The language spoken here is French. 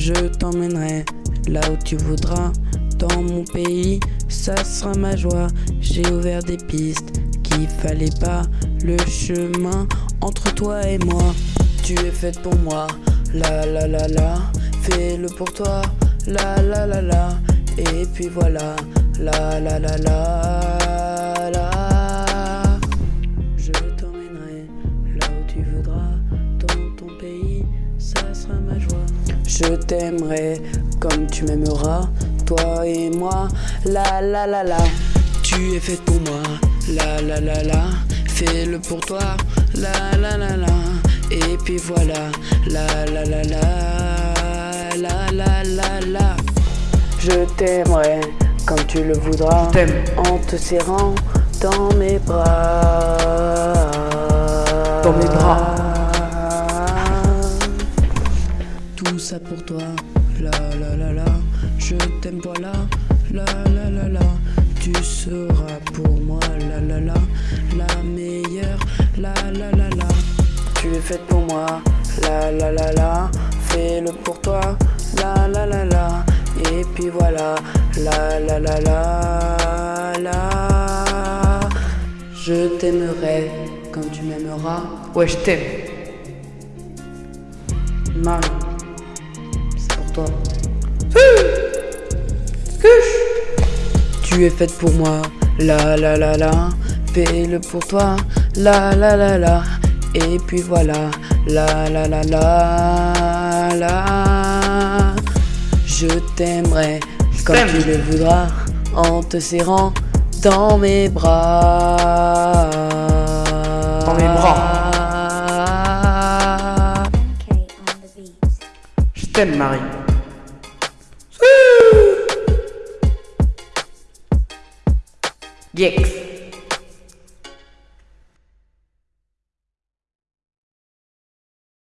Je t'emmènerai là où tu voudras. Dans mon pays, ça sera ma joie. J'ai ouvert des pistes qu'il fallait pas. Le chemin entre toi et moi. Tu es faite pour moi. La la la la. Fais-le pour toi. La la la la. Et puis voilà. La la la la la. Sera ma joie. Je t'aimerai comme tu m'aimeras. Toi et moi. La la la la. Tu es faite pour moi. La la la la. Fais-le pour toi. La la la la. Et puis voilà. La la la la. La la la la. Je t'aimerai comme tu le voudras. Je t'aime. En te serrant dans mes bras. Dans mes bras. Tout ça pour toi. La la la la. Je t'aime voilà. La la la la. Tu seras pour moi. La la la. La meilleure. La la la la. Tu es faite pour moi. La la la la. Fais-le pour toi. La la la la. Et puis voilà. La la la la. La. Je t'aimerai comme tu m'aimeras. Ouais, je t'aime. Tu es faite pour moi, la la la la, fais-le pour toi, la la la la, et puis voilà, la la la la la. Je t'aimerai comme tu le voudras, en te serrant dans mes bras. Dans mes bras. Je t'aime, Marie. Yikes.